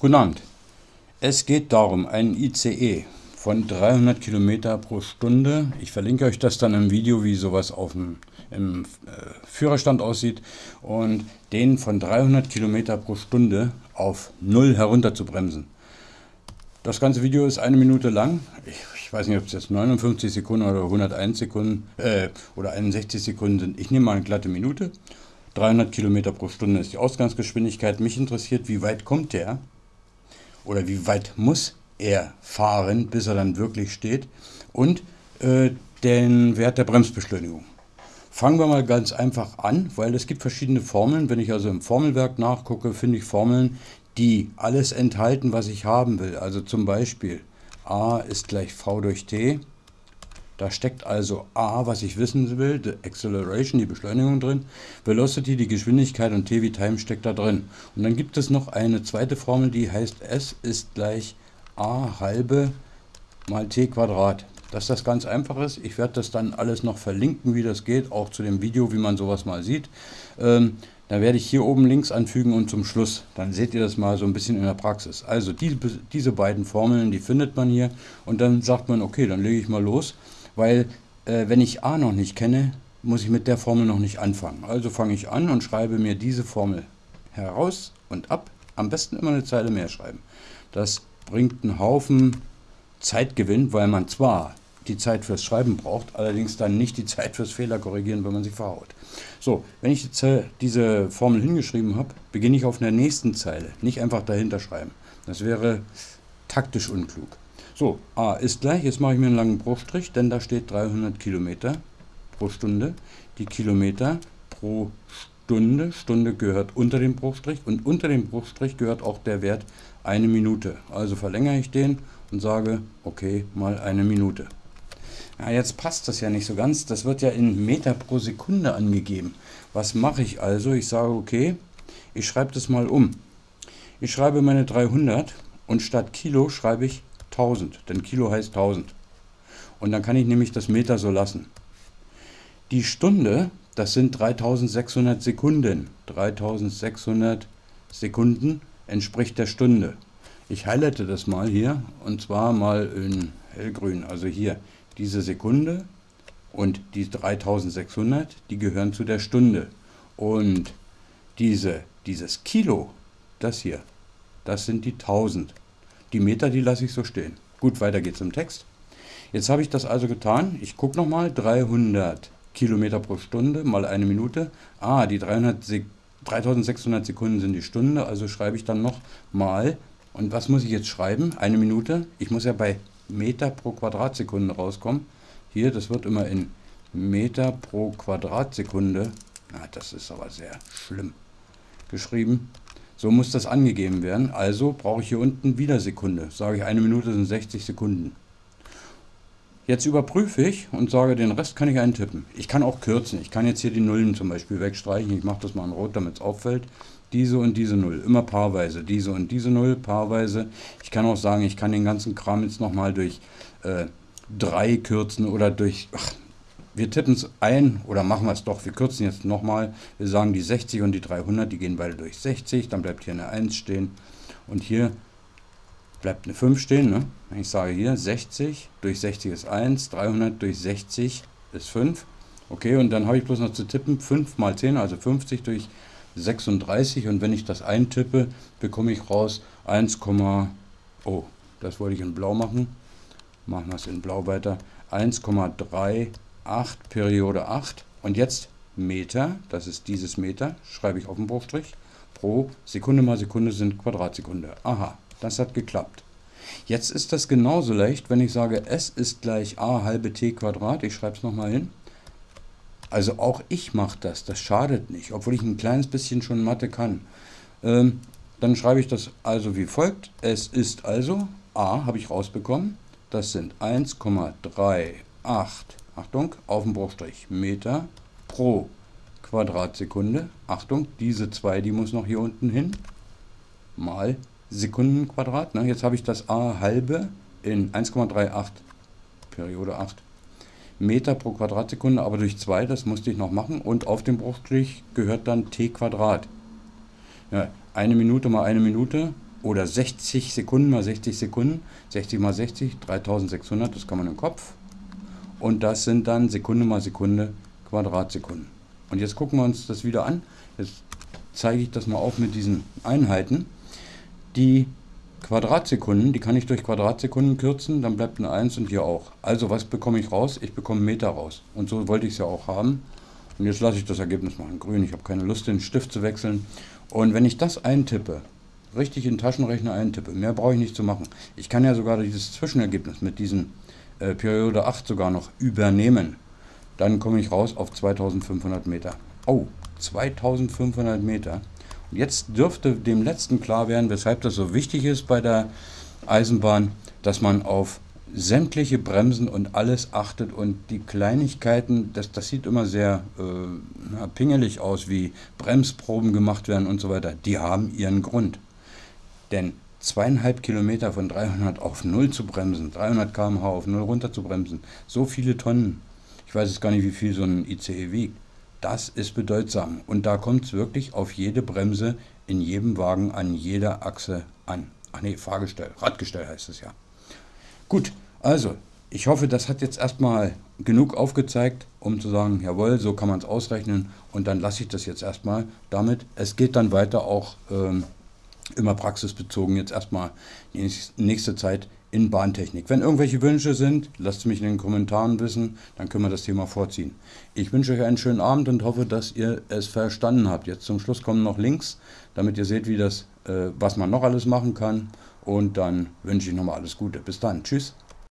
Guten Abend. Es geht darum, ein ICE von 300 Kilometer pro Stunde. Ich verlinke euch das dann im Video, wie sowas auf dem im, äh, Führerstand aussieht. Und den von 300 Kilometer pro Stunde auf null herunter zu bremsen. Das ganze Video ist eine Minute lang. Ich, ich weiß nicht, ob es jetzt 59 Sekunden oder 101 Sekunden äh, oder 61 Sekunden sind. Ich nehme mal eine glatte Minute. 300 Kilometer pro Stunde ist die Ausgangsgeschwindigkeit. Mich interessiert, wie weit kommt der oder wie weit muss er fahren, bis er dann wirklich steht und äh, den Wert der Bremsbeschleunigung. Fangen wir mal ganz einfach an, weil es gibt verschiedene Formeln. Wenn ich also im Formelwerk nachgucke, finde ich Formeln, die alles enthalten, was ich haben will. Also zum Beispiel a ist gleich v durch t. Da steckt also a, was ich wissen will, die Acceleration, die Beschleunigung drin, Velocity, die Geschwindigkeit und t wie Time steckt da drin. Und dann gibt es noch eine zweite Formel, die heißt s ist gleich a halbe mal t Quadrat. Dass das ganz einfach ist, ich werde das dann alles noch verlinken, wie das geht, auch zu dem Video, wie man sowas mal sieht. Ähm, da werde ich hier oben links anfügen und zum Schluss. Dann seht ihr das mal so ein bisschen in der Praxis. Also die, diese beiden Formeln, die findet man hier. Und dann sagt man, okay, dann lege ich mal los. Weil äh, wenn ich a noch nicht kenne, muss ich mit der Formel noch nicht anfangen. Also fange ich an und schreibe mir diese Formel heraus und ab. Am besten immer eine Zeile mehr schreiben. Das bringt einen Haufen Zeitgewinn, weil man zwar die Zeit fürs Schreiben braucht, allerdings dann nicht die Zeit fürs Fehler korrigieren, wenn man sich verhaut. So, wenn ich jetzt diese Formel hingeschrieben habe, beginne ich auf der nächsten Zeile, nicht einfach dahinter schreiben. Das wäre taktisch unklug. So, a ist gleich, jetzt mache ich mir einen langen Bruchstrich, denn da steht 300 Kilometer pro Stunde. Die Kilometer pro Stunde, Stunde gehört unter dem Bruchstrich und unter dem Bruchstrich gehört auch der Wert eine Minute. Also verlängere ich den und sage, okay, mal eine Minute. Ja, jetzt passt das ja nicht so ganz. Das wird ja in Meter pro Sekunde angegeben. Was mache ich also? Ich sage, okay, ich schreibe das mal um. Ich schreibe meine 300 und statt Kilo schreibe ich 1000, denn Kilo heißt 1000. Und dann kann ich nämlich das Meter so lassen. Die Stunde, das sind 3600 Sekunden. 3600 Sekunden entspricht der Stunde. Ich highlighte das mal hier und zwar mal in hellgrün, also hier diese Sekunde und die 3600, die gehören zu der Stunde. Und diese, dieses Kilo, das hier, das sind die 1000. Die Meter, die lasse ich so stehen. Gut, weiter geht's im Text. Jetzt habe ich das also getan. Ich gucke nochmal, 300 Kilometer pro Stunde mal eine Minute. Ah, die 300 Sek 3600 Sekunden sind die Stunde, also schreibe ich dann noch mal. Und was muss ich jetzt schreiben? Eine Minute. Ich muss ja bei Meter pro Quadratsekunde rauskommen. Hier, das wird immer in Meter pro Quadratsekunde, na, das ist aber sehr schlimm, geschrieben. So muss das angegeben werden. Also brauche ich hier unten wieder Sekunde. Sage ich, eine Minute sind 60 Sekunden. Jetzt überprüfe ich und sage, den Rest kann ich eintippen. Ich kann auch kürzen. Ich kann jetzt hier die Nullen zum Beispiel wegstreichen. Ich mache das mal in Rot, damit es auffällt diese und diese Null. Immer paarweise. Diese und diese Null, paarweise. Ich kann auch sagen, ich kann den ganzen Kram jetzt nochmal durch äh, 3 kürzen oder durch... Ach, wir tippen es ein oder machen wir es doch. Wir kürzen jetzt nochmal. Wir sagen die 60 und die 300, die gehen beide durch 60. Dann bleibt hier eine 1 stehen. Und hier bleibt eine 5 stehen. Ne? Ich sage hier 60 durch 60 ist 1, 300 durch 60 ist 5. Okay, und dann habe ich bloß noch zu tippen 5 mal 10, also 50 durch 36 und wenn ich das eintippe, bekomme ich raus 1, oh, das wollte ich in blau machen, machen wir es in blau weiter, 1,38 Periode 8 und jetzt Meter, das ist dieses Meter, schreibe ich auf den Bruchstrich, pro Sekunde mal Sekunde sind Quadratsekunde. Aha, das hat geklappt. Jetzt ist das genauso leicht, wenn ich sage, s ist gleich a halbe t Quadrat, ich schreibe es nochmal hin, also auch ich mache das, das schadet nicht, obwohl ich ein kleines bisschen schon Mathe kann. Ähm, dann schreibe ich das also wie folgt. Es ist also, a habe ich rausbekommen, das sind 1,38, Achtung, auf dem Bruchstrich, Meter pro Quadratsekunde. Achtung, diese 2, die muss noch hier unten hin, mal Sekundenquadrat. Ne? Jetzt habe ich das a halbe in 1,38, Periode 8 Meter pro Quadratsekunde, aber durch 2, das musste ich noch machen. Und auf dem Bruchstrich gehört dann t Quadrat. Ja, eine Minute mal eine Minute oder 60 Sekunden mal 60 Sekunden, 60 mal 60, 3600, das kann man im Kopf. Und das sind dann Sekunde mal Sekunde Quadratsekunden. Und jetzt gucken wir uns das wieder an. Jetzt zeige ich das mal auf mit diesen Einheiten. Die Quadratsekunden, die kann ich durch Quadratsekunden kürzen, dann bleibt eine 1 und hier auch. Also was bekomme ich raus? Ich bekomme Meter raus. Und so wollte ich es ja auch haben. Und jetzt lasse ich das Ergebnis mal in grün. Ich habe keine Lust, den Stift zu wechseln. Und wenn ich das eintippe, richtig in den Taschenrechner eintippe, mehr brauche ich nicht zu machen. Ich kann ja sogar dieses Zwischenergebnis mit diesen äh, Periode 8 sogar noch übernehmen. Dann komme ich raus auf 2500 Meter. Oh, 2500 Meter. Und jetzt dürfte dem letzten klar werden, weshalb das so wichtig ist bei der Eisenbahn, dass man auf sämtliche Bremsen und alles achtet und die Kleinigkeiten, das, das sieht immer sehr äh, pingelig aus, wie Bremsproben gemacht werden und so weiter, die haben ihren Grund. Denn zweieinhalb Kilometer von 300 auf 0 zu bremsen, 300 km/h auf 0 runter zu bremsen, so viele Tonnen, ich weiß jetzt gar nicht, wie viel so ein ICE wiegt, das ist bedeutsam. Und da kommt es wirklich auf jede Bremse in jedem Wagen an jeder Achse an. Ach nee, Fahrgestell, Radgestell heißt es ja. Gut, also, ich hoffe, das hat jetzt erstmal genug aufgezeigt, um zu sagen, jawohl, so kann man es ausrechnen und dann lasse ich das jetzt erstmal damit. Es geht dann weiter auch ähm, immer praxisbezogen jetzt erstmal die nächste Zeit in Bahntechnik. Wenn irgendwelche Wünsche sind, lasst mich in den Kommentaren wissen, dann können wir das Thema vorziehen. Ich wünsche euch einen schönen Abend und hoffe, dass ihr es verstanden habt. Jetzt zum Schluss kommen noch Links, damit ihr seht, wie das, äh, was man noch alles machen kann. Und dann wünsche ich nochmal alles Gute. Bis dann. Tschüss.